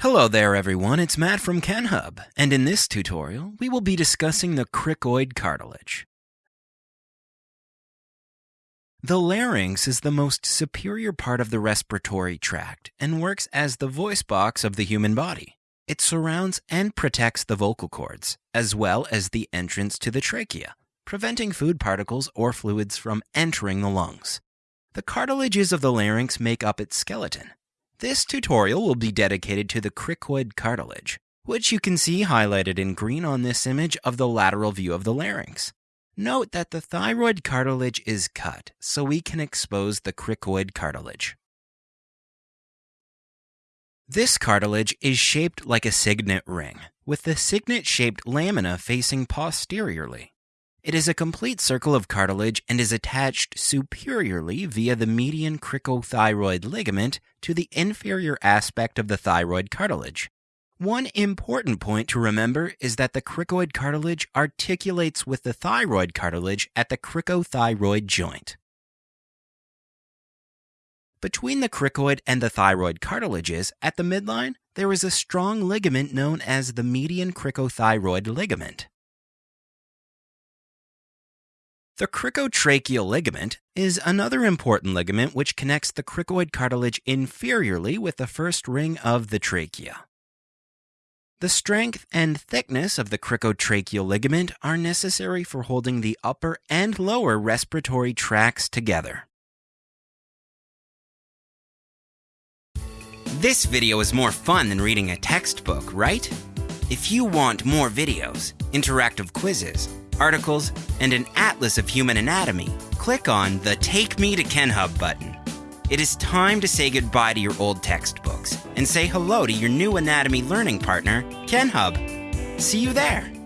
Hello there everyone, it's Matt from KenHub, and in this tutorial we will be discussing the cricoid cartilage. The larynx is the most superior part of the respiratory tract and works as the voice box of the human body. It surrounds and protects the vocal cords, as well as the entrance to the trachea, preventing food particles or fluids from entering the lungs. The cartilages of the larynx make up its skeleton. This tutorial will be dedicated to the cricoid cartilage, which you can see highlighted in green on this image of the lateral view of the larynx. Note that the thyroid cartilage is cut, so we can expose the cricoid cartilage. This cartilage is shaped like a signet ring, with the signet-shaped lamina facing posteriorly. It is a complete circle of cartilage and is attached superiorly via the median cricothyroid ligament to the inferior aspect of the thyroid cartilage. One important point to remember is that the cricoid cartilage articulates with the thyroid cartilage at the cricothyroid joint. Between the cricoid and the thyroid cartilages at the midline, there is a strong ligament known as the median cricothyroid ligament. The cricotracheal ligament is another important ligament which connects the cricoid cartilage inferiorly with the first ring of the trachea. The strength and thickness of the cricotracheal ligament are necessary for holding the upper and lower respiratory tracts together. This video is more fun than reading a textbook, right? If you want more videos, interactive quizzes, articles, and an atlas of human anatomy, click on the Take Me to KenHub button. It is time to say goodbye to your old textbooks and say hello to your new anatomy learning partner, KenHub. See you there!